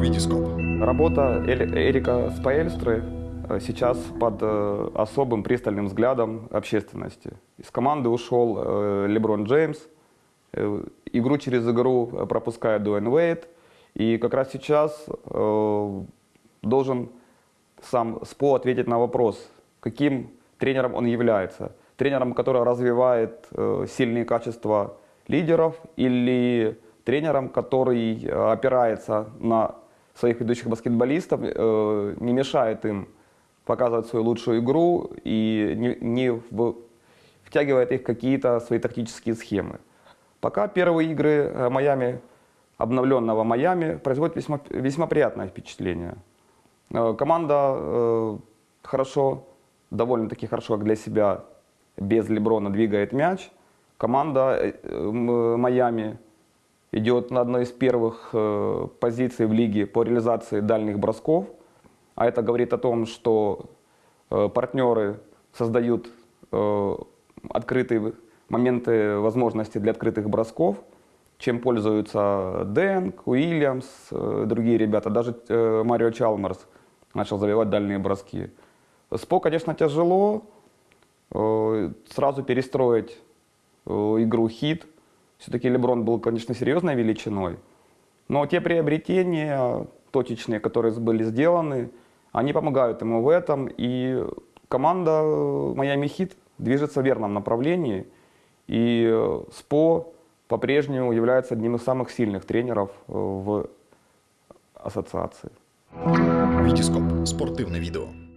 Витископ. Работа Эрика Спаэльстры э, сейчас под э, особым пристальным взглядом общественности. Из команды ушел э, Леброн Джеймс, игру через игру пропускает Дуэн Уэйт, и как раз сейчас должен сам СПО ответить на вопрос, каким тренером он является. Тренером, который развивает сильные качества лидеров или тренером, который опирается на своих ведущих баскетболистов, э, не мешает им показывать свою лучшую игру и не, не в- втягивает их какие-то свои тактические схемы. Пока первые игры э, Майами, обновленного Майами, производят весьма, весьма приятное впечатление. Э, Команда э, хорошо, довольно-таки хорошо как для себя, без Леброна двигает мяч. Команда э, м, Майами идет на одной из первых э, позиций в лиге по реализации дальних бросков. А это говорит о том, что э, партнеры создают э, открытые моменты возможности для открытых бросков, чем пользуются Дэнк, Уильямс, другие ребята. Даже Марио Чалмерс начал забивать дальние броски. СПО, конечно, тяжело. Сразу перестроить игру хит. Все-таки Леброн был, конечно, серьезной величиной. Но те приобретения точечные, которые были сделаны, они помогают ему в этом. И команда Майами Хит движется в верном направлении. И СПО по-прежнему является одним из самых сильных тренеров э, в ассоциации. Витископ. Спортивне відео.